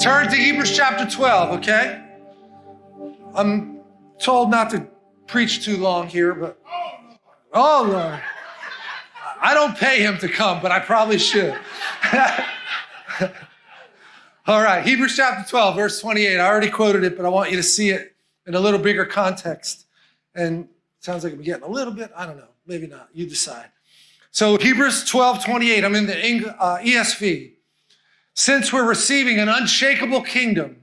Turn to Hebrews chapter 12, okay? I'm told not to preach too long here, but oh Lord. I don't pay him to come, but I probably should. All right, Hebrews chapter 12, verse 28. I already quoted it, but I want you to see it in a little bigger context. And sounds like I'm getting a little bit, I don't know, maybe not. You decide. So Hebrews 12, 28, I'm in the uh, ESV. Since we're receiving an unshakable kingdom,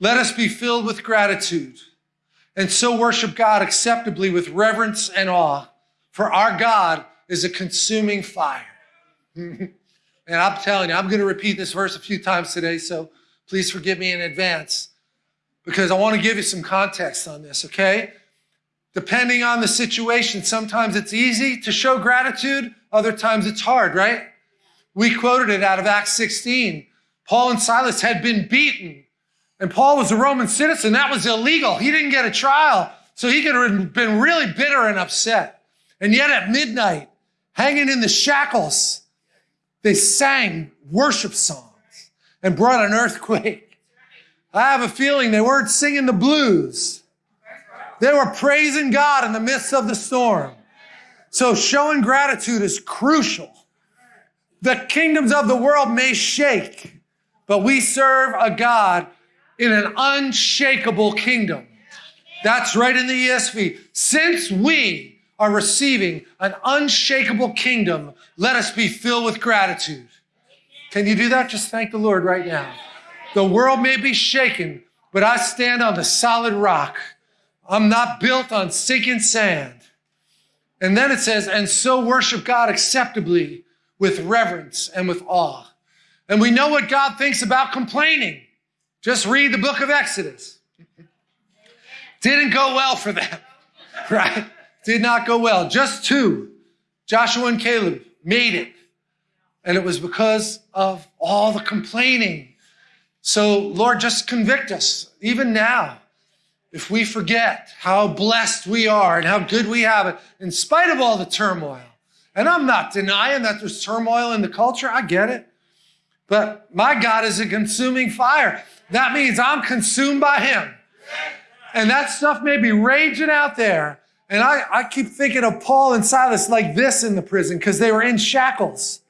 let us be filled with gratitude and so worship God acceptably with reverence and awe. For our God is a consuming fire. and I'm telling you, I'm going to repeat this verse a few times today, so please forgive me in advance because I want to give you some context on this, okay? Depending on the situation, sometimes it's easy to show gratitude, other times it's hard, right? We quoted it out of Acts 16. Paul and Silas had been beaten, and Paul was a Roman citizen. That was illegal. He didn't get a trial, so he could have been really bitter and upset. And yet at midnight, hanging in the shackles, they sang worship songs and brought an earthquake. I have a feeling they weren't singing the blues. They were praising God in the midst of the storm. So showing gratitude is crucial. The kingdoms of the world may shake, but we serve a God in an unshakable kingdom. That's right in the ESV. Since we are receiving an unshakable kingdom, let us be filled with gratitude. Can you do that? Just thank the Lord right now. The world may be shaken, but I stand on the solid rock. I'm not built on sinking sand. And then it says, and so worship God acceptably with reverence and with awe. And we know what God thinks about complaining. Just read the book of Exodus. Didn't go well for them, right? did not go well. Just two, Joshua and Caleb, made it. And it was because of all the complaining. So, Lord, just convict us, even now, if we forget how blessed we are and how good we have it, in spite of all the turmoil. And I'm not denying that there's turmoil in the culture, I get it. But my God is a consuming fire. That means I'm consumed by Him. And that stuff may be raging out there. And I, I keep thinking of Paul and Silas like this in the prison because they were in shackles.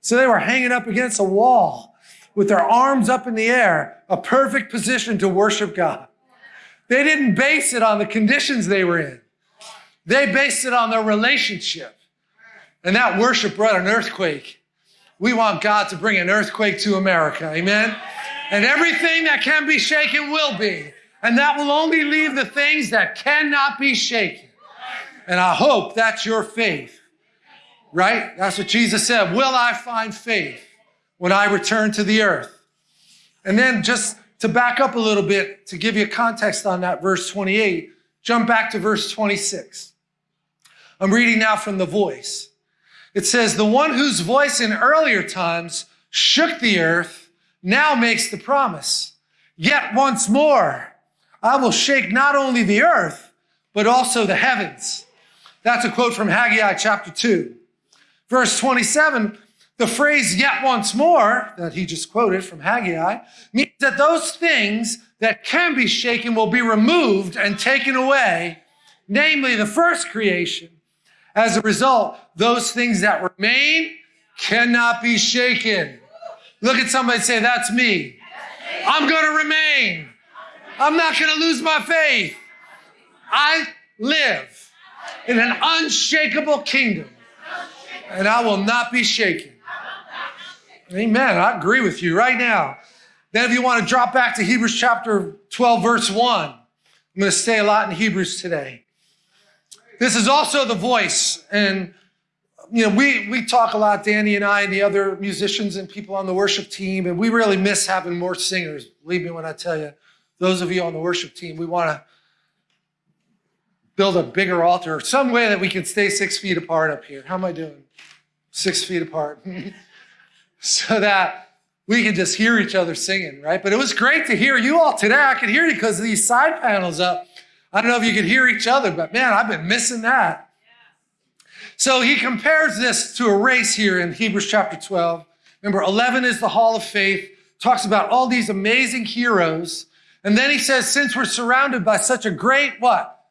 So they were hanging up against a wall with their arms up in the air, a perfect position to worship God. They didn't base it on the conditions they were in. They based it on their relationship. And that worship brought an earthquake. We want God to bring an earthquake to America. Amen. And everything that can be shaken will be. And that will only leave the things that cannot be shaken. And I hope that's your faith, right? That's what Jesus said. Will I find faith when I return to the earth? And then just to back up a little bit, to give you context on that verse 28, jump back to verse 26. I'm reading now from the voice. It says, The one whose voice in earlier times shook the earth now makes the promise. Yet once more, I will shake not only the earth, but also the heavens. That's a quote from Haggai chapter 2. Verse 27, the phrase yet once more that he just quoted from Haggai means that those things that can be shaken will be removed and taken away, namely the first creation. As a result, those things that remain cannot be shaken. Look at somebody say, That's me. I'm going to remain. I'm not going to lose my faith. I live in an unshakable kingdom, and I will not be shaken. Amen. I agree with you right now. Then, if you want to drop back to Hebrews chapter 12, verse 1, I'm going to stay a lot in Hebrews today. This is also the voice. And, you know, we, we talk a lot, Danny and I, and the other musicians and people on the worship team, and we really miss having more singers. Believe me when I tell you, those of you on the worship team, we want to build a bigger altar, some way that we can stay six feet apart up here. How am I doing? Six feet apart. so that we can just hear each other singing, right? But it was great to hear you all today. I could hear you because of these side panels up. I don't know if you could hear each other, but man, I've been missing that. So he compares this to a race here in Hebrews chapter 12. Remember, 11 is the hall of faith, talks about all these amazing heroes. And then he says, since we're surrounded by such a great what?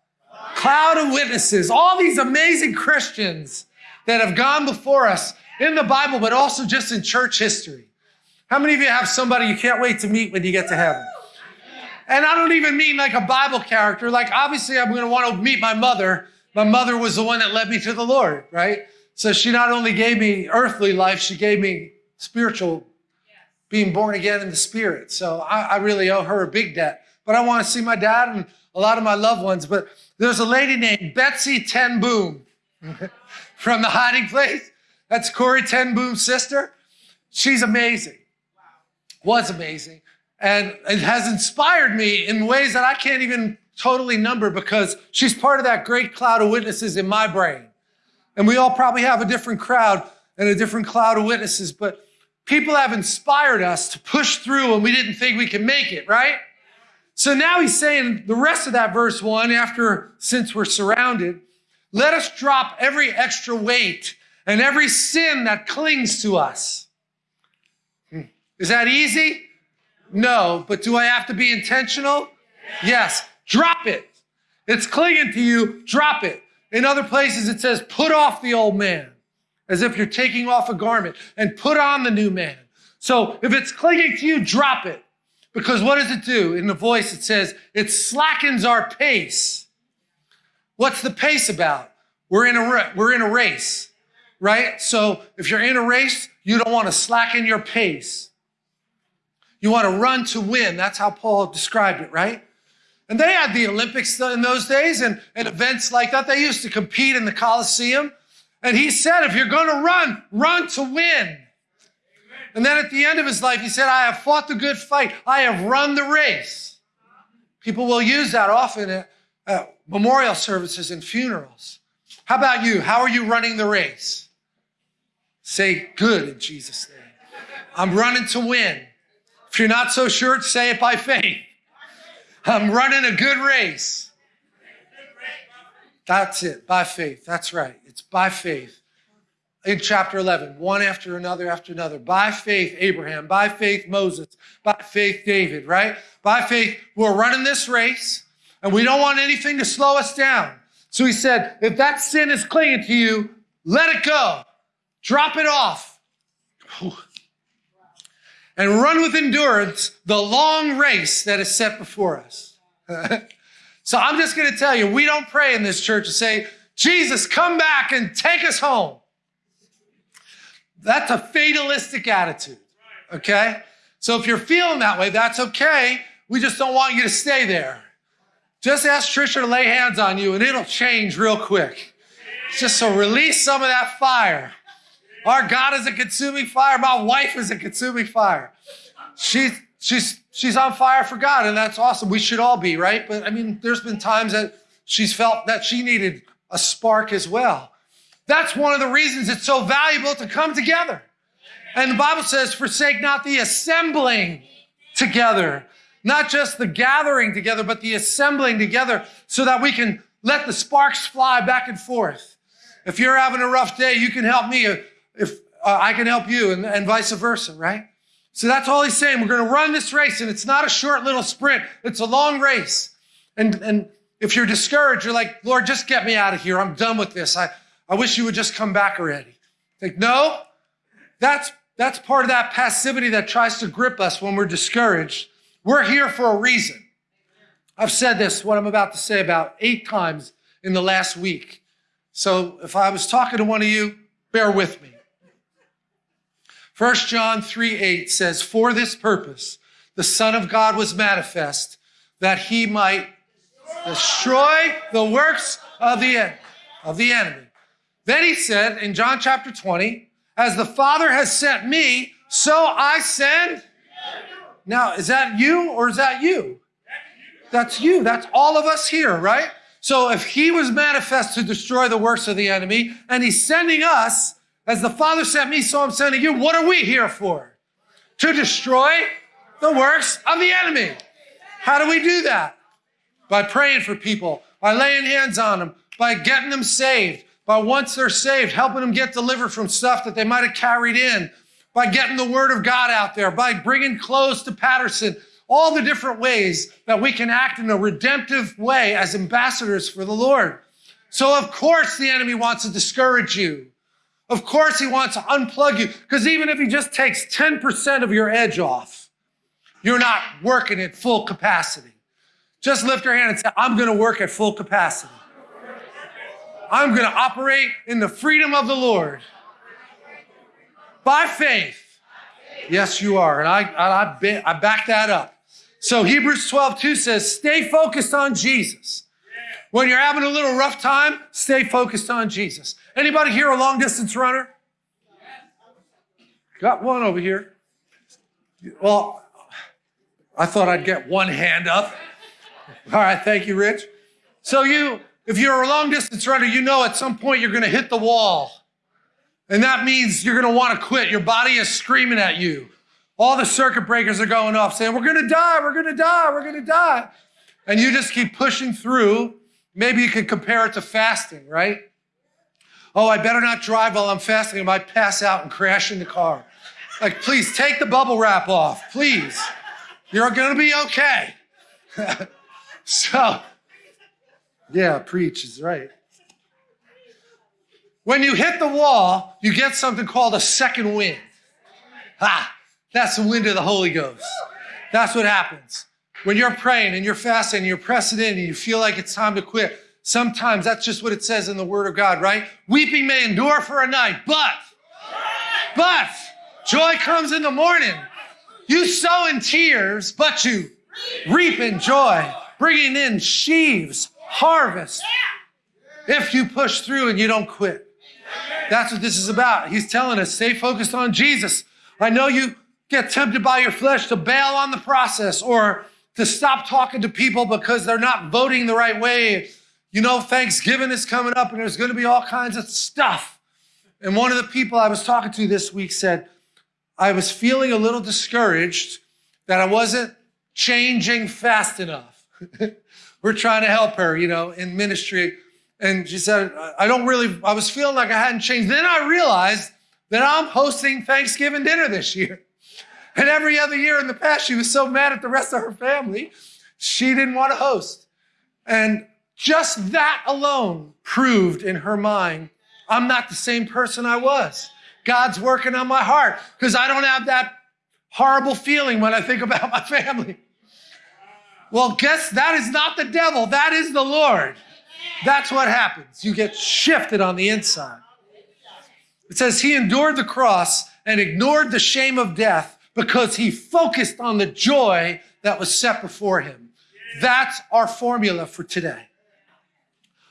Cloud of witnesses, all these amazing Christians that have gone before us in the Bible, but also just in church history. How many of you have somebody you can't wait to meet when you get to heaven? And I don't even mean like a Bible character. Like, obviously, I'm going to want to meet my mother. My mother was the one that led me to the Lord, right? So she not only gave me earthly life, she gave me spiritual, being born again in the spirit. So I, I really owe her a big debt. But I want to see my dad and a lot of my loved ones. But there's a lady named Betsy Ten Boom from the hiding place. That's Corrie Ten Boom's sister. She's amazing. Wow. Was amazing. And it has inspired me in ways that I can't even totally number because she's part of that great cloud of witnesses in my brain. And we all probably have a different crowd and a different cloud of witnesses, but people have inspired us to push through when we didn't think we could make it, right? So now he's saying the rest of that verse one, after since we're surrounded, let us drop every extra weight and every sin that clings to us. Hmm. Is that easy? No, but do I have to be intentional? Yes. Drop it. It's clinging to you. Drop it. In other places, it says, put off the old man as if you're taking off a garment and put on the new man. So if it's clinging to you, drop it. Because what does it do? In the voice, it says, it slackens our pace. What's the pace about? We're in a, we're in a race, right? So if you're in a race, you don't want to slacken your pace. You want to run to win. That's how Paul described it, right? And they had the Olympics in those days and, and events like that. They used to compete in the Coliseum. And he said, if you're going to run, run to win. And then at the end of his life, he said, I have fought the good fight. I have run the race. People will use that often at, at memorial services and funerals. How about you? How are you running the race? Say good in Jesus' name. I'm running to win. If you're not so sure, say it by faith. I'm running a good race. That's it, by faith. That's right. It's by faith. In chapter 11, one after another after another. By faith, Abraham. By faith, Moses. By faith, David, right? By faith, we're running this race and we don't want anything to slow us down. So he said, if that sin is clinging to you, let it go. Drop it off and run with endurance the long race that is set before us. so I'm just going to tell you, we don't pray in this church to say, Jesus, come back and take us home. That's a fatalistic attitude. Okay. So if you're feeling that way, that's okay. We just don't want you to stay there. Just ask Trisha to lay hands on you and it'll change real quick. Just so release some of that fire. Our God is a consuming fire. My wife is a consuming fire. She's she's she's on fire for God, and that's awesome. We should all be, right? But I mean, there's been times that she's felt that she needed a spark as well. That's one of the reasons it's so valuable to come together. And the Bible says, forsake not the assembling together, not just the gathering together, but the assembling together so that we can let the sparks fly back and forth. If you're having a rough day, you can help me if uh, I can help you and, and vice versa, right? So that's all he's saying. We're going to run this race and it's not a short little sprint. It's a long race. And, and if you're discouraged, you're like, Lord, just get me out of here. I'm done with this. I, I wish you would just come back already. Think, no, that's, that's part of that passivity that tries to grip us when we're discouraged. We're here for a reason. I've said this, what I'm about to say, about eight times in the last week. So if I was talking to one of you, Bear with me. 1 John 3 8 says, For this purpose, the Son of God was manifest, that he might destroy the works of the, of the enemy. Then he said in John chapter 20, As the Father has sent me, so I send. Now, is that you or is that you? That's you. That's all of us here, right? So if he was manifest to destroy the works of the enemy and he's sending us, as the Father sent me, so I'm sending you, what are we here for? To destroy the works of the enemy. How do we do that? By praying for people, by laying hands on them, by getting them saved, by once they're saved, helping them get delivered from stuff that they might have carried in, by getting the word of God out there, by bringing clothes to Patterson, all the different ways that we can act in a redemptive way as ambassadors for the Lord. So, of course, the enemy wants to discourage you. Of course, he wants to unplug you because even if he just takes 10% of your edge off, you're not working at full capacity. Just lift your hand and say, I'm going to work at full capacity. I'm going to operate in the freedom of the Lord by faith. Yes, you are. And I, I, I back that up. So Hebrews 12, 2 says, stay focused on Jesus. When you're having a little rough time, stay focused on Jesus. Anybody here a long distance runner? Got one over here. Well, I thought I'd get one hand up. All right, thank you, Rich. So you, if you're a long distance runner, you know at some point you're going to hit the wall. And that means you're going to want to quit. Your body is screaming at you. All the circuit breakers are going off saying, we're going to die, we're going to die, we're going to die. And you just keep pushing through. Maybe you could compare it to fasting, right? Oh, I better not drive while I'm fasting. I might pass out and crash in the car. Like, please take the bubble wrap off, please. You're going to be okay. so, yeah, preach is right. When you hit the wall, you get something called a second wind. Ha! That's the wind of the Holy Ghost. That's what happens. When you're praying and you're fasting and you're pressing in and you feel like it's time to quit, sometimes that's just what it says in the Word of God, right? Weeping may endure for a night, but, but, joy comes in the morning. You sow in tears, but you reap in joy, bringing in sheaves, harvest, if you push through and you don't quit. That's what this is about. He's telling us, stay focused on Jesus. I know you get tempted by your flesh to bail on the process or to stop talking to people because they're not voting the right way. You know, Thanksgiving is coming up and there's going to be all kinds of stuff. And one of the people I was talking to this week said, I was feeling a little discouraged that I wasn't changing fast enough. We're trying to help her, you know, in ministry. And she said, I don't really, I was feeling like I hadn't changed. Then I realized that I'm hosting Thanksgiving dinner this year. And every other year in the past, she was so mad at the rest of her family, she didn't want to host. And just that alone proved in her mind, I'm not the same person I was. God's working on my heart because I don't have that horrible feeling when I think about my family. Well, guess that is not the devil. That is the Lord. That's what happens. You get shifted on the inside. It says he endured the cross and ignored the shame of death because he focused on the joy that was set before him. That's our formula for today.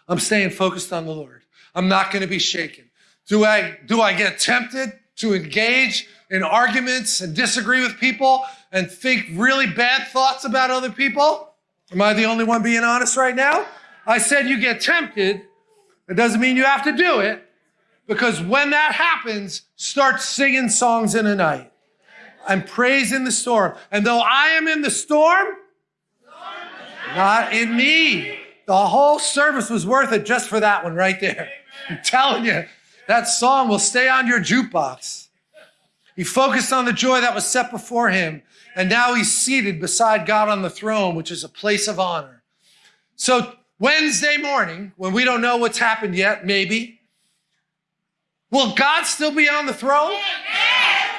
I'm staying focused on the Lord. I'm not going to be shaken. Do I, do I get tempted to engage in arguments and disagree with people and think really bad thoughts about other people? Am I the only one being honest right now? I said you get tempted. It doesn't mean you have to do it because when that happens, start singing songs in the night and praise in the storm. And though I am in the storm, not in me. The whole service was worth it just for that one right there. I'm telling you, that song will stay on your jukebox. He focused on the joy that was set before him, and now he's seated beside God on the throne, which is a place of honor. So, Wednesday morning, when we don't know what's happened yet, maybe, will God still be on the throne?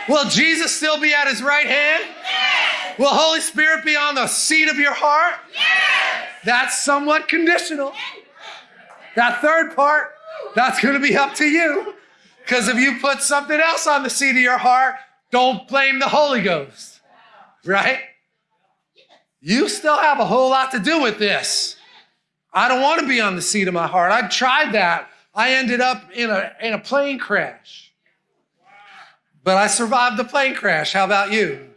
Will Jesus still be at his right hand? Yes. Will Holy Spirit be on the seat of your heart? Yes. That's somewhat conditional. That third part, that's going to be up to you. Because if you put something else on the seat of your heart, don't blame the Holy Ghost. Right? You still have a whole lot to do with this. I don't want to be on the seat of my heart. I've tried that. I ended up in a, in a plane crash. But I survived the plane crash. How about you?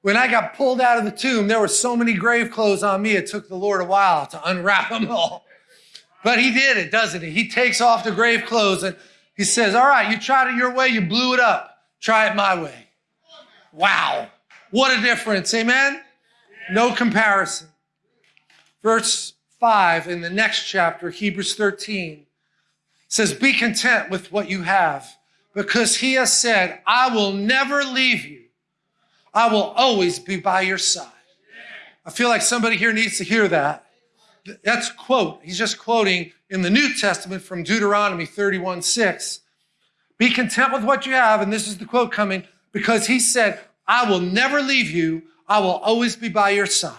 When I got pulled out of the tomb, there were so many grave clothes on me, it took the Lord a while to unwrap them all. But he did it, doesn't he? He takes off the grave clothes and he says, All right, you tried it your way, you blew it up. Try it my way. Wow. What a difference. Amen? No comparison. Verse 5 in the next chapter, Hebrews 13, says, Be content with what you have because he has said, I will never leave you. I will always be by your side. I feel like somebody here needs to hear that. That's quote. He's just quoting in the New Testament from Deuteronomy 31 6. Be content with what you have. And this is the quote coming because he said, I will never leave you. I will always be by your side.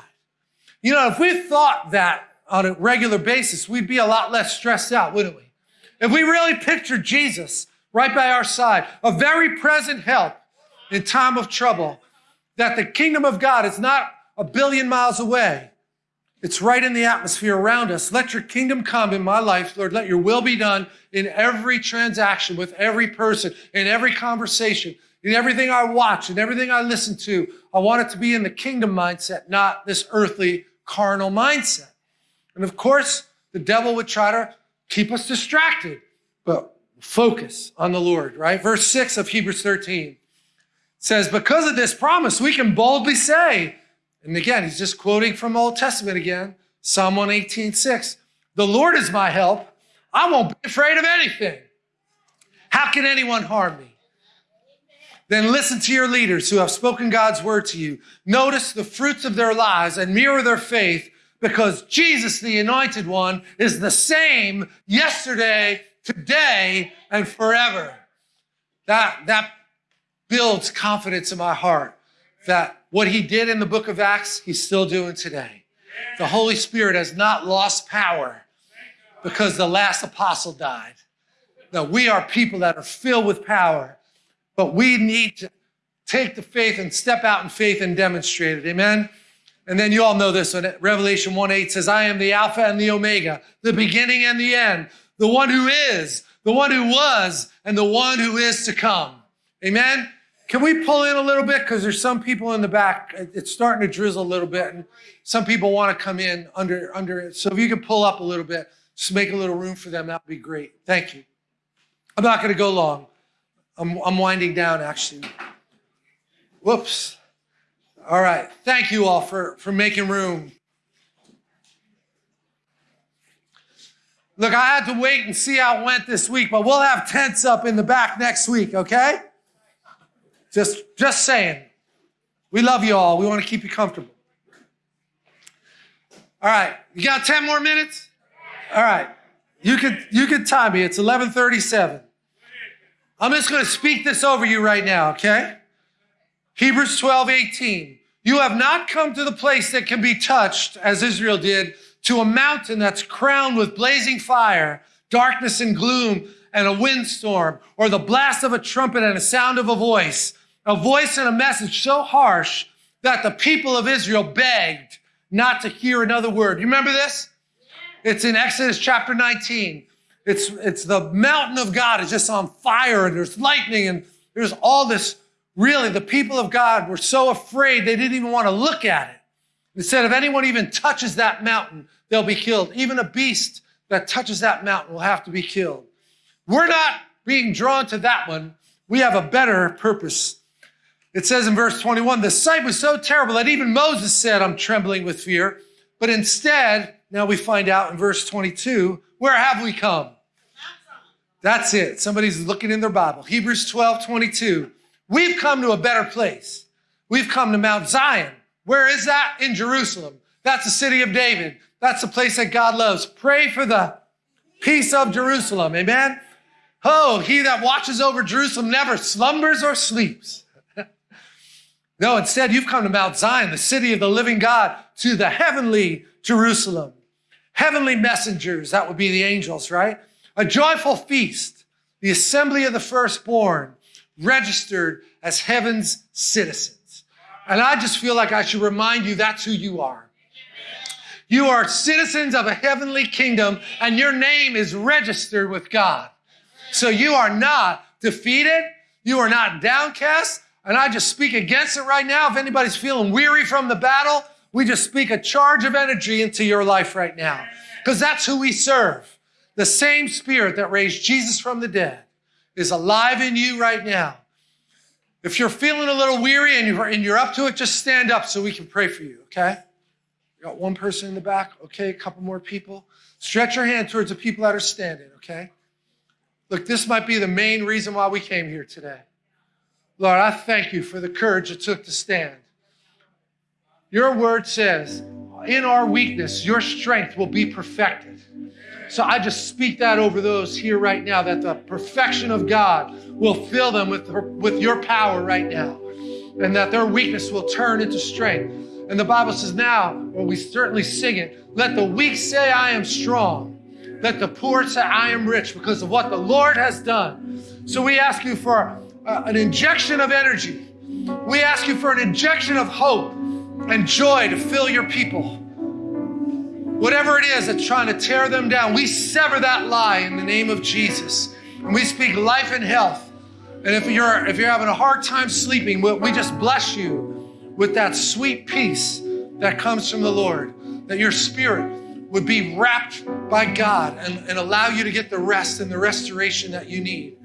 You know, if we thought that on a regular basis, we'd be a lot less stressed out, wouldn't we? If we really pictured Jesus right by our side, a very present help in time of trouble, that the kingdom of God is not a billion miles away. It's right in the atmosphere around us. Let your kingdom come in my life, Lord. Let your will be done in every transaction with every person, in every conversation, in everything I watch, in everything I listen to. I want it to be in the kingdom mindset, not this earthly carnal mindset. And of course, the devil would try to keep us distracted, but focus on the Lord, right? Verse 6 of Hebrews 13 says, Because of this promise, we can boldly say, and again, he's just quoting from Old Testament again, Psalm 118, 6. The Lord is my help. I won't be afraid of anything. How can anyone harm me? Then listen to your leaders who have spoken God's word to you. Notice the fruits of their lives and mirror their faith because Jesus, the anointed one, is the same yesterday, today, and forever. That, that builds confidence in my heart that what he did in the book of Acts, he's still doing today. The Holy Spirit has not lost power because the last apostle died. That we are people that are filled with power, but we need to take the faith and step out in faith and demonstrate it. Amen. And then you all know this one. Revelation 1 8 says, I am the Alpha and the Omega, the beginning and the end, the one who is, the one who was, and the one who is to come. Amen. Can we pull in a little bit? Because there's some people in the back. It's starting to drizzle a little bit, and some people want to come in under under it. So if you can pull up a little bit, just make a little room for them, that would be great. Thank you. I'm not going to go long. I'm, I'm winding down actually. Whoops. All right. Thank you all for, for making room. Look, I had to wait and see how it went this week, but we'll have tents up in the back next week, okay? Just, just saying. We love you all. We want to keep you comfortable. All right. You got 10 more minutes? All right. You could you could time me. It's 1137. I'm just going to speak this over you right now, okay? Hebrews 12, 18. You have not come to the place that can be touched, as Israel did, to a mountain that's crowned with blazing fire, darkness and gloom, and a windstorm, or the blast of a trumpet and a sound of a voice a voice and a message so harsh that the people of Israel begged not to hear another word. You remember this? It's in Exodus chapter 19. It's, it's the mountain of God is just on fire and there's lightning and there's all this. Really, the people of God were so afraid they didn't even want to look at it. They said, if anyone even touches that mountain, they'll be killed. Even a beast that touches that mountain will have to be killed. We're not being drawn to that one. We have a better purpose it says in verse 21 the sight was so terrible that even Moses said, I'm trembling with fear. But instead, now we find out in verse 22, where have we come? That's it. Somebody's looking in their Bible. Hebrews 12, 22. We've come to a better place. We've come to Mount Zion. Where is that? In Jerusalem. That's the city of David. That's the place that God loves. Pray for the peace of Jerusalem. Amen. Oh, he that watches over Jerusalem never slumbers or sleeps. No, instead, you've come to Mount Zion, the city of the living God, to the heavenly Jerusalem. Heavenly messengers, that would be the angels, right? A joyful feast, the assembly of the firstborn, registered as heaven's citizens. And I just feel like I should remind you that's who you are. You are citizens of a heavenly kingdom, and your name is registered with God. So you are not defeated. You are not downcast. And I just speak against it right now. If anybody's feeling weary from the battle, we just speak a charge of energy into your life right now. Because that's who we serve. The same spirit that raised Jesus from the dead is alive in you right now. If you're feeling a little weary and you're, and you're up to it, just stand up so we can pray for you, okay? Got one person in the back, okay? A couple more people. Stretch your hand towards the people that are standing, okay? Look, this might be the main reason why we came here today. Lord, I thank you for the courage it took to stand. Your word says, in our weakness, your strength will be perfected. So I just speak that over those here right now, that the perfection of God will fill them with, with your power right now, and that their weakness will turn into strength. And the Bible says, now, well, we certainly sing it, let the weak say, I am strong. Let the poor say, I am rich because of what the Lord has done. So we ask you for uh, an injection of energy. We ask you for an injection of hope and joy to fill your people. Whatever it is that's trying to tear them down, we sever that lie in the name of Jesus. And we speak life and health. And if you're if you're having a hard time sleeping, we just bless you with that sweet peace that comes from the Lord. That your spirit would be wrapped by God and, and allow you to get the rest and the restoration that you need.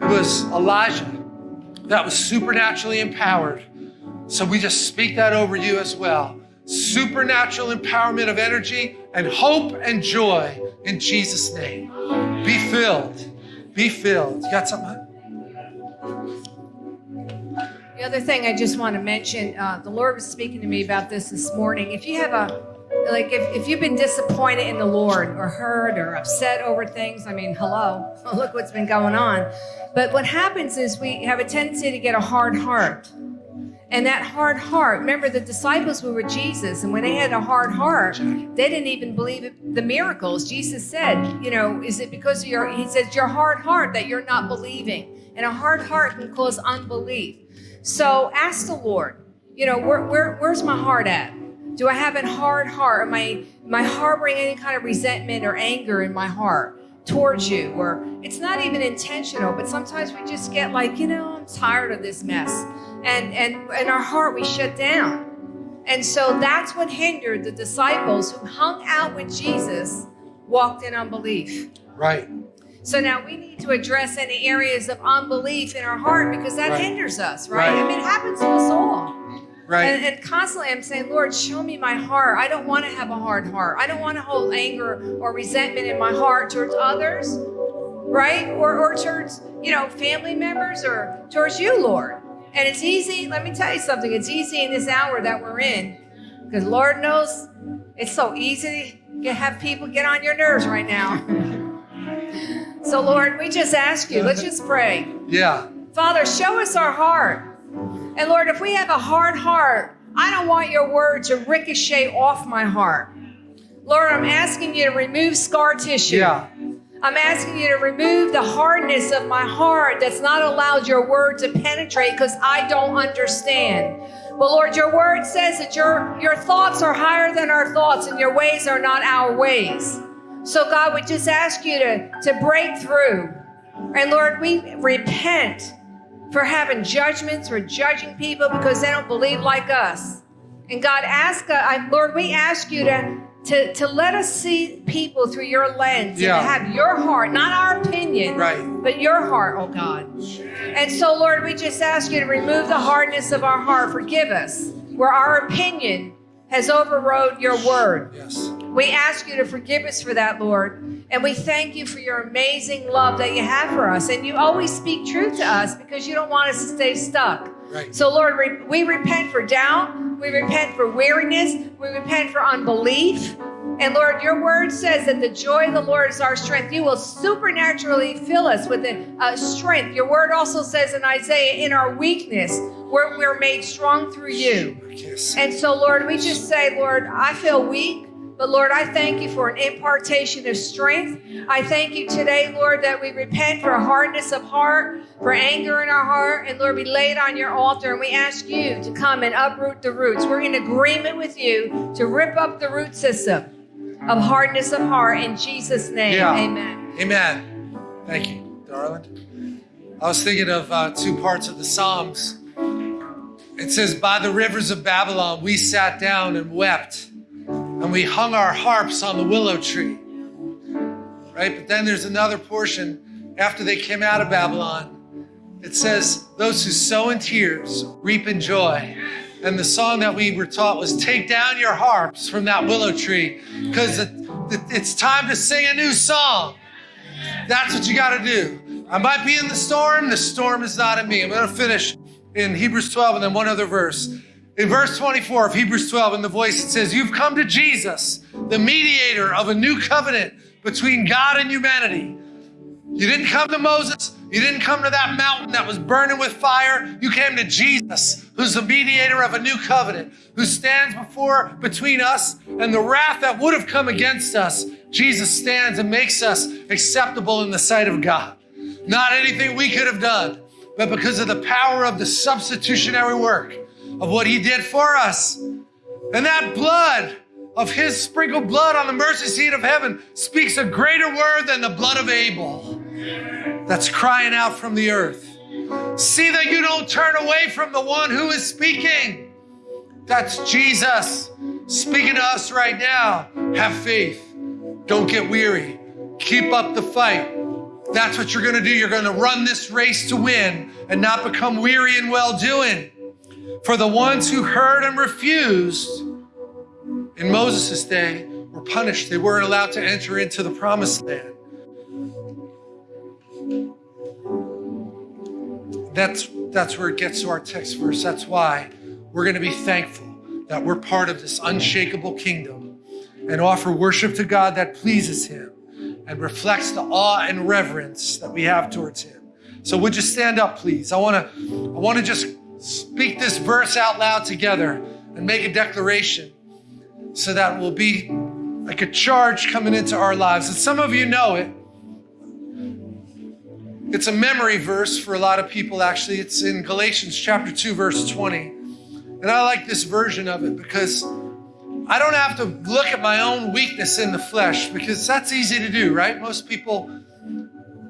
It was Elijah that was supernaturally empowered. So we just speak that over you as well. Supernatural empowerment of energy and hope and joy in Jesus' name. Be filled. Be filled. You got something? The other thing I just want to mention, uh, the Lord was speaking to me about this this morning. If you have a like if, if you've been disappointed in the Lord or hurt or upset over things, I mean, hello, look what's been going on. But what happens is we have a tendency to get a hard heart. And that hard heart, remember the disciples were with Jesus, and when they had a hard heart, they didn't even believe the miracles. Jesus said, You know, is it because of your, he says, your hard heart that you're not believing? And a hard heart can cause unbelief. So ask the Lord, you know, where, where, where's my heart at? Do I have a hard heart? Am I, am I harboring any kind of resentment or anger in my heart towards you? Or it's not even intentional, but sometimes we just get like, you know, I'm tired of this mess. And, and in our heart, we shut down. And so that's what hindered the disciples who hung out with Jesus, walked in unbelief. Right. So now we need to address any areas of unbelief in our heart because that Right. hinders us, right? Right. I mean, it happens to us all. Right. And, and constantly I'm saying, Lord, show me my heart. I don't want to have a hard heart. I don't want to hold anger or resentment in my heart towards others, right? Or, or towards, you know, family members or towards you, Lord. And it's easy. Let me tell you something. It's easy in this hour that we're in because Lord knows it's so easy to have people get on your nerves right now. so, Lord, we just ask you, let's just pray. yeah. Father, show us our heart. And Lord, if we have a hard heart, I don't want your word to ricochet off my heart. Lord, I'm asking you to remove scar tissue. Yeah. I'm asking you to remove the hardness of my heart that's not allowed your word to penetrate because I don't understand. But Lord, your word says that your, your thoughts are higher than our thoughts and your ways are not our ways. So, God, we just ask you to, to break through. And Lord, we repent for having judgments for judging people because they don't believe like us. And God, ask, uh, I- Lord, we ask you to, to, to let us see people through your lens Yeah. and to have your heart, not our opinion, Right. but your heart, oh God. And so, Lord, we just ask you to remove the hardness of our heart. Forgive us where our opinion has overrode your word. Yes. We ask you to forgive us for that, Lord. And we thank you for your amazing love that you have for us. And you always speak truth to us because you don't want us to stay stuck. Right. So, Lord, we repent for doubt. We repent for weariness. We repent for unbelief. And Lord, your word says that the joy of the Lord is our strength. You will supernaturally fill us with a, strength. Your word also says in Isaiah, in our weakness, we're, we're made strong through you. And so, Lord, we just say, Lord, I feel weak, but Lord, I thank you for an impartation of strength. I thank you today, Lord, that we repent for hardness of heart, for anger in our heart, and Lord, we lay it on your altar and we ask you to come and uproot the roots. We're in agreement with you to rip up the root system of hardness of heart in Jesus' name. Yeah. Amen. Amen. Thank you, darling. I was thinking of uh, two parts of the Psalms. It says, By the rivers of Babylon, we sat down and wept, and we hung our harps on the willow tree. Right? But then there's another portion after they came out of Babylon. It says, Those who sow in tears reap in joy. And the song that we were taught was, Take down your harps from that willow tree, because it, it- it's time to sing a new song. That's what you got to do. I might be in the storm. The storm is not in me. I'm going to finish in Hebrews 12 and then one other verse. In verse 24 of Hebrews 12, in the voice, it says, You've come to Jesus, the mediator of a new covenant between God and humanity. You didn't come to Moses. You didn't come to that mountain that was burning with fire. You came to Jesus, who's the mediator of a new covenant, who stands before between us and the wrath that would have come against us. Jesus stands and makes us acceptable in the sight of God. Not anything we could have done, but because of the power of the substitutionary work of what he did for us. And that blood of his sprinkled blood on the mercy seat of heaven speaks a greater word than the blood of Abel that's crying out from the earth. See that you don't turn away from the one who is speaking. That's Jesus speaking to us right now. Have faith. Don't get weary. Keep up the fight. That's what you're going to do. You're going to run this race to win and not become weary in well doing. For the ones who heard and refused in Moses' day were punished. They weren't allowed to enter into the promised land. That's, that's where it gets to our text verse. That's why we're going to be thankful that we're part of this unshakable kingdom and offer worship to God that pleases Him and reflects the awe and reverence that we have towards Him. So would you stand up, please? I want to I want to just speak this verse out loud together and make a declaration so that will be like a charge coming into our lives. And some of you know it. It's a memory verse for a lot of people, actually. It's in Galatians chapter 2, verse 20. And I like this version of it because I don't have to look at my own weakness in the flesh because that's easy to do, right? Most people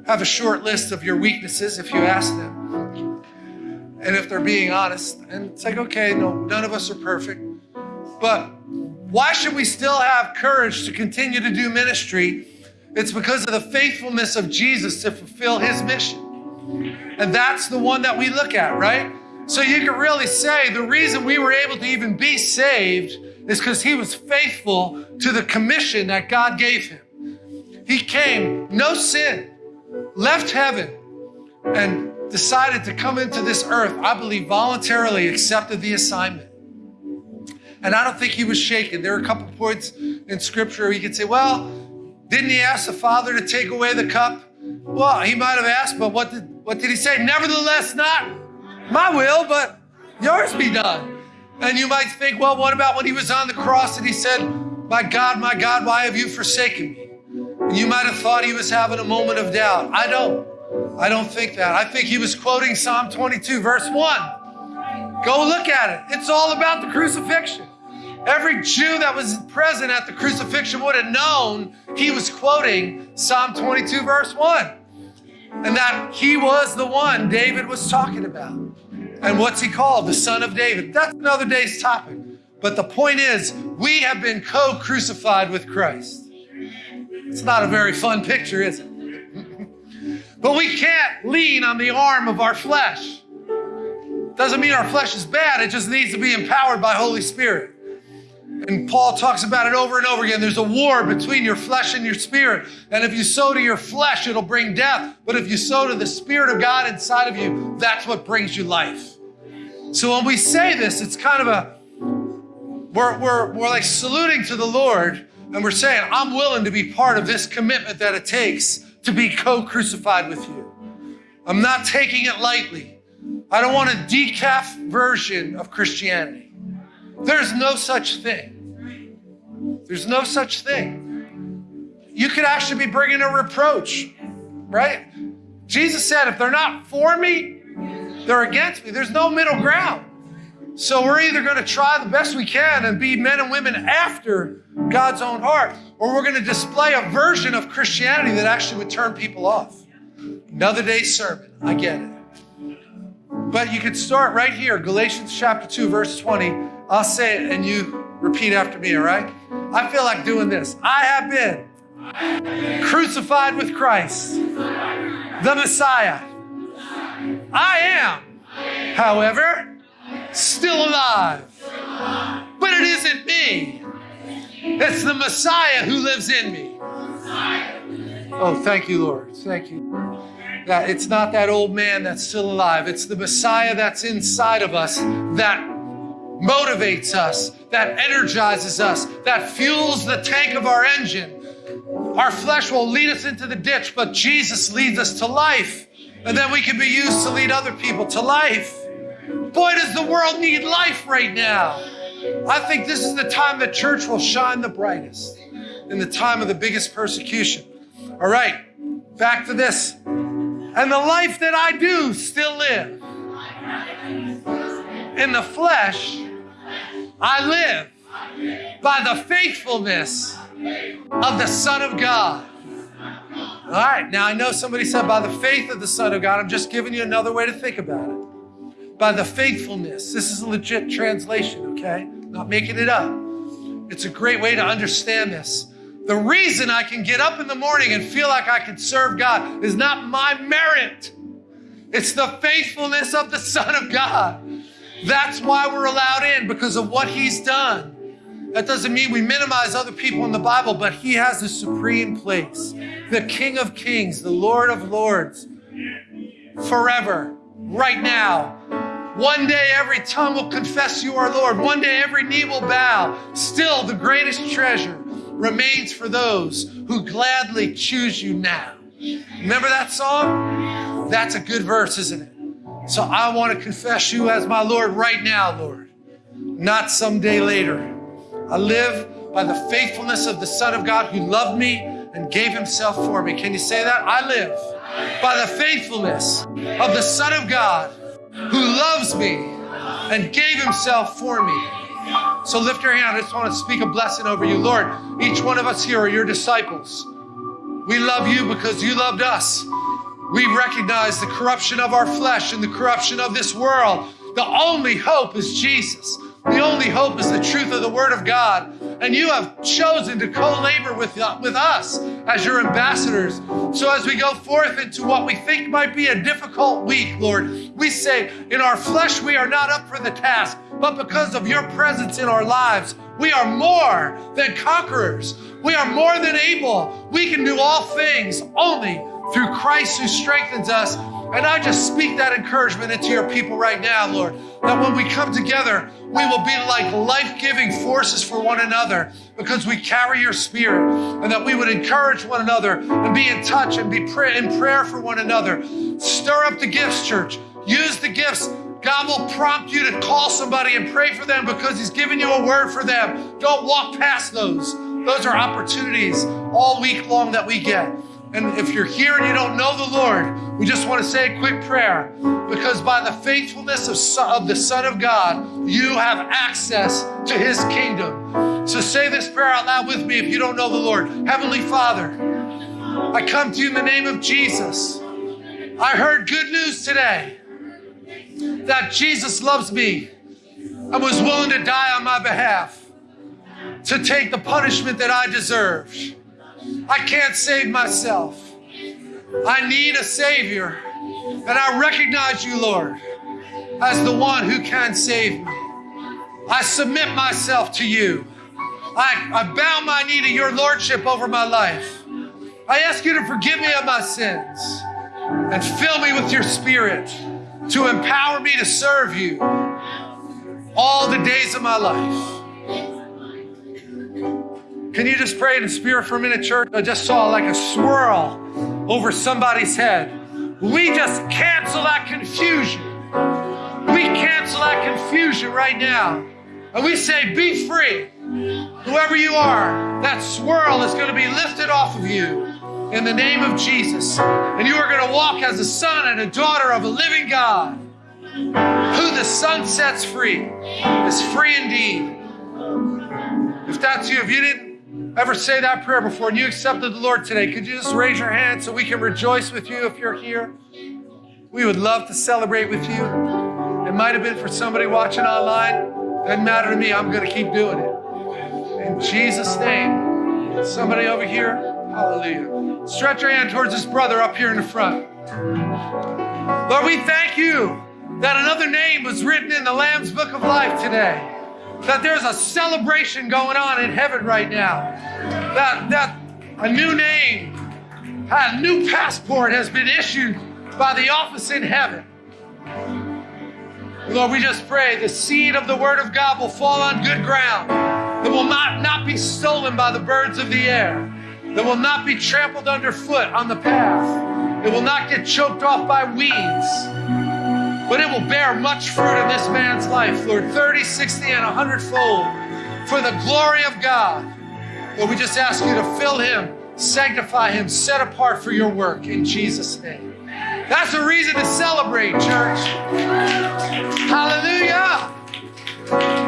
have a short list of your weaknesses if you ask them. And if they're being honest, and it's like, okay, no, none of us are perfect. But why should we still have courage to continue to do ministry? It's because of the faithfulness of Jesus to fulfill his mission. And that's the one that we look at, right? So you can really say the reason we were able to even be saved is because he was faithful to the commission that God gave him. He came, no sin, left heaven, and decided to come into this earth, I believe voluntarily accepted the assignment. And I don't think he was shaken. There are a couple points in scripture where you could say, well, didn't he ask the Father to take away the cup? Well, he might have asked, but what did, what did he say? Nevertheless, not my will, but yours be done. And you might think, well, what about when he was on the cross and he said, My God, my God, why have you forsaken me? And you might have thought he was having a moment of doubt. I don't. I don't think that. I think he was quoting Psalm 22, verse 1. Go look at it. It's all about the crucifixion. Every Jew that was present at the crucifixion would have known he was quoting Psalm 22, verse 1. And that he was the one David was talking about. And what's he called? The son of David. That's another day's topic. But the point is, we have been co crucified with Christ. It's not a very fun picture, is it? But we can't lean on the arm of our flesh. Doesn't mean our flesh is bad, it just needs to be empowered by Holy Spirit. And Paul talks about it over and over again. There's a war between your flesh and your spirit. And if you sow to your flesh, it'll bring death. But if you sow to the Spirit of God inside of you, that's what brings you life. So when we say this, it's kind of a, we're, we're, we're like saluting to the Lord and we're saying, I'm willing to be part of this commitment that it takes to be co crucified with you. I'm not taking it lightly. I don't want a decaf version of Christianity. There's no such thing. There's no such thing. You could actually be bringing a reproach, right? Jesus said, if they're not for me, they're against me. There's no middle ground. So we're either going to try the best we can and be men and women after God's own heart, or we're going to display a version of Christianity that actually would turn people off. Another day's sermon. I get it. But you could start right here, Galatians chapter 2, verse 20. I'll say it and you repeat after me, all right? I feel like doing this. I have been crucified with Christ, the Messiah. I am, however, still alive. But it isn't me, it's the Messiah who lives in me. Oh, thank you, Lord. Thank you. That it's not that old man that's still alive. It's the Messiah that's inside of us that motivates us, that energizes us, that fuels the tank of our engine. Our flesh will lead us into the ditch, but Jesus leads us to life. And then we can be used to lead other people to life. Boy, does the world need life right now. I think this is the time the church will shine the brightest in the time of the biggest persecution. All right, back to this. And the life that I do still live. In the flesh, I live by the faithfulness of the Son of God. All right, now I know somebody said by the faith of the Son of God. I'm just giving you another way to think about it. By the faithfulness. This is a legit translation, okay? Not making it up. It's a great way to understand this. The reason I can get up in the morning and feel like I can serve God is not my merit. It's the faithfulness of the Son of God. That's why we're allowed in because of what He's done. That doesn't mean we minimize other people in the Bible, but He has the supreme place. The King of Kings, the Lord of Lords, forever, right now. One day every tongue will confess you are Lord. One day every knee will bow. Still, the greatest treasure remains for those who gladly choose you now. Remember that song? That's a good verse, isn't it? So I want to confess you as my Lord right now, Lord, not someday later. I live by the faithfulness of the Son of God who loved me and gave himself for me. Can you say that? I live by the faithfulness of the Son of God who loves me and gave himself for me. So lift your hand. I just want to speak a blessing over you. Lord, each one of us here are your disciples. We love you because you loved us. We recognize the corruption of our flesh and the corruption of this world. The only hope is Jesus. The only hope is the truth of the Word of God. And you have chosen to co labor with, uh, with us as your ambassadors. So as we go forth into what we think might be a difficult week, Lord, we say, in our flesh, we are not up for the task, but because of your presence in our lives, we are more than conquerors. We are more than able. We can do all things only through Christ who strengthens us. And I just speak that encouragement into your people right now, Lord, that when we come together, we will be like life giving forces for one another because we carry your spirit, and that we would encourage one another and be in touch and be pray- in prayer for one another. Stir up the gifts, church. Use the gifts. God will prompt you to call somebody and pray for them because He's given you a word for them. Don't walk past those. Those are opportunities all week long that we get. And if you're here and you don't know the Lord, we just want to say a quick prayer because by the faithfulness of, of the Son of God, you have access to his kingdom. So say this prayer out loud with me if you don't know the Lord. Heavenly Father, I come to you in the name of Jesus. I heard good news today that Jesus loves me and was willing to die on my behalf to take the punishment that I deserved. I can't save myself. I need a Savior. And I recognize you, Lord, as the one who can save me. I submit myself to you. I, I bow my knee to your Lordship over my life. I ask you to forgive me of my sins and fill me with your Spirit to empower me to serve you all the days of my life. Can you just pray in the spirit for a minute, church? I just saw like a swirl over somebody's head. We just cancel that confusion. We cancel that confusion right now. And we say, be free. Whoever you are, that swirl is going to be lifted off of you in the name of Jesus. And you are going to walk as a son and a daughter of a living God. Who the Son sets free is free indeed. If that's you, if you didn't ever say that prayer before and you accepted the Lord today, could you just raise your hand so we can rejoice with you if you're here? We would love to celebrate with you. It might have been for somebody watching online. Doesn't matter to me. I'm going to keep doing it. In Jesus' name. Somebody over here. Hallelujah. Stretch your hand towards this brother up here in the front. Lord, we thank you that another name was written in the Lamb's Book of Life today that there's a celebration going on in heaven right now. That, that a new name A new passport has been issued by the office in heaven. Lord, we just pray the seed of the word of God will fall on good ground, that will not, not be stolen by the birds of the air, that will not be trampled underfoot on the path, it will not get choked off by weeds, but it will bear much fruit in this man's life, Lord, 30, 60, and 100 fold for the glory of God. Lord, we just ask you to fill him, sanctify him, set apart for your work in Jesus' name. That's a reason to celebrate, church. Hallelujah.